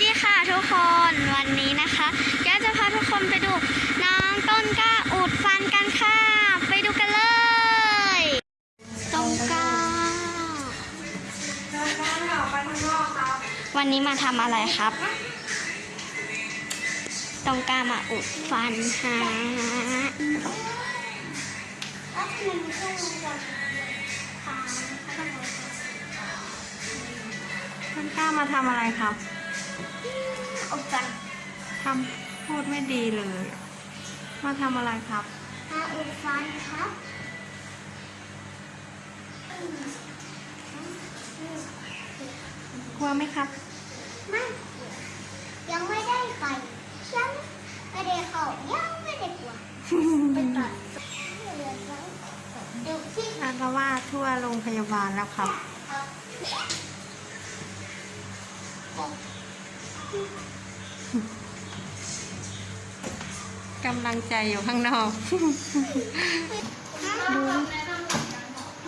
ดีค่ะทุกคนวันนี้นะคะแก้จะพาทุกคนไปดูน้องต้นกล้าอุดฟันกันค่ะ ไปดูกันเลยต้นกล้าวันนี้มาทำอะไรครับต้องกล้ามาอุดฟันฮะต้นกล้ามาทำอะไรครับ อุดฟันทำพูดไม่ดีเลย มาทำอะไรครับมาอุดฟันครับกลัวไหมครับ ไม่ ยังไม่ได้ไปยังไม่ได้เข้ายังไม่ได้กลัวไปตัดดูที่อาละว่าทั่วโรงพยาบาลแล้วครับ กำลังใจอยู่ข้างนอก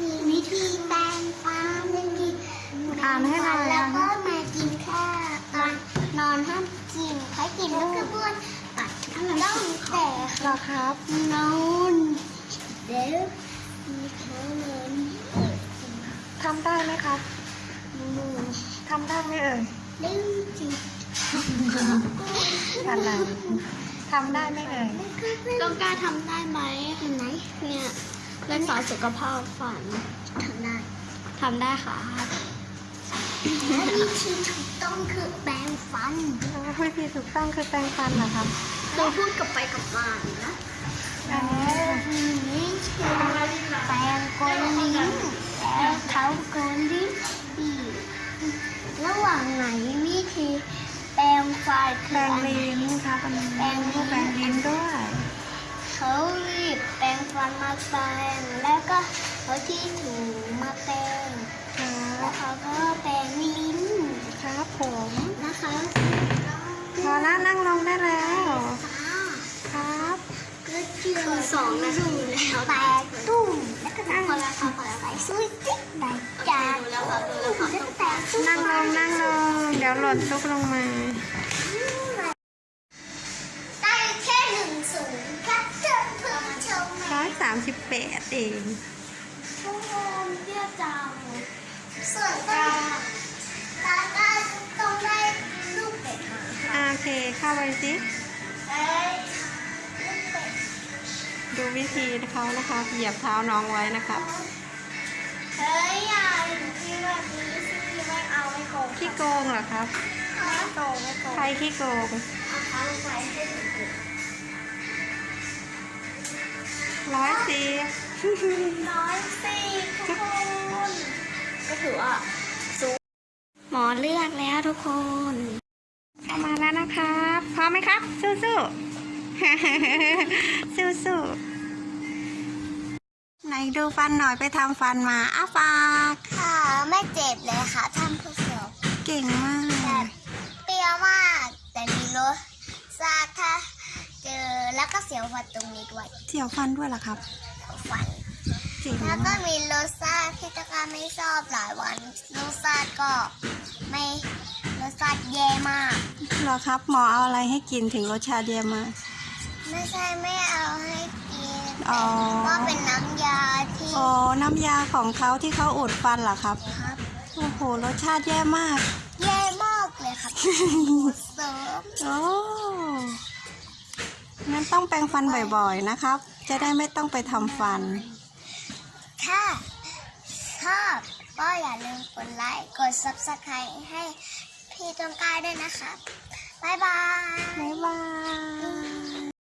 มีวิธีแปรงฟันวิธีอ่านให้หน่อยแล้วอ่านก็มากินข้าวตอนนอนห้ามกินใครกินก็คือบ้วนปัดต้องแต่เหรอครับนอนเดี๋ยวมีเขานอนทำได้ไหมครับทำได้ไหมเอ่ย ดื้อจริงอะไรทำได้ไหมเอ่ยต้องกล้าทำได้ไหมเห็นไหมเนี่ยรักษาสุขภาพฝันทำได้ทำได้ค่ะและวิธีถูกต้องคือแปรงฟันวิธีถูกต้องคือแปรงฟันเหรอครับเราพูดกลับไปกลับมานะอันนี้ แปรงฟันแปรงลิ้นครับอันนี้แปรงลิ้นแปรงลิ้นด้วยเขารีบแปรงฟันมาแปรงแล้วก็เอาที่ถูมาแปรงครัแล้วบเขาก็แปรงลิ้นครับผมนะคะพอแล้วนั่งลงได้แล้วค่ะครับก็เจอสองนาทีแล้วแปรงตุ้มแล้วก็นั่งพอแล้วค่ะพอแล้วไปซุย นั่งลงนั่งลง เดี๋ยวหล่นซุกลงมา ได้แค่หนึ่งศูนย์ครับเพื่อนเพื่อนชมร้อยสามสิบแปดเองชั่วโมงเดียวจังส่วนตาตาก็ต้องได้ลูกเป็ดโอเค เข้าไปสิดดูวิธีเขานะคะ เหยียบเท้าน้องไว้นะครับ เฮ้ยอย่าที่แบบนี้สิไม่เอาไม่โกงขี้โกงเหรอครับ ไม่โกงไม่โกงใครขี้โกงเอาเท้าลงไปให้ถึงร้อยสิบร้อยสี่ทุกคนก็ถือว่าสูงหมอเลือกแล้วทุกคนเข้ามาแล้วนะครับ พร้อมไหมครับ สู้สู้ๆสู้สู้ๆไหน ดูฟันหน่อยไปทำฟันมาอ้าปากค่ะไม่เจ็บเลยค่ะท่านผู้ชมเก่งมาแต่กเปรี้ยวมาก แต่มีรสชาติถ้าเจอแล้วก็เสียวฟันตรงนี้ด้วยเจียวฟันด้วยเหรอครับฟันเจ๋งแล้วก็มากมีรสชาติที่ตะการไม่ชอบหลายวันรสชาติก็ไม่รสชาติแย่มากเหรอครับหมอเอาอะไรให้กินถึงรสชาติเดียมาก ไม่ใช่ไม่เอาให้กิน อ๋อ ก็เป็นน้ำยาที่โอ้น้ำยาของเขาที่เขาอุดฟันเหรอครับ ครับ โอ้โห รสชาติแย่มาก แย่มากเลยครับเสริมโอ้งั้นต้องแปรงฟันบ่อยๆนะครับ จะได้ไม่ต้องไปทำฟัน ถ้าชอบก็อย่าลืมกดไลค์ กด subscribe ให้พี่ต้นกล้าด้วยนะครับ บ๊ายบาย บ๊ายบาย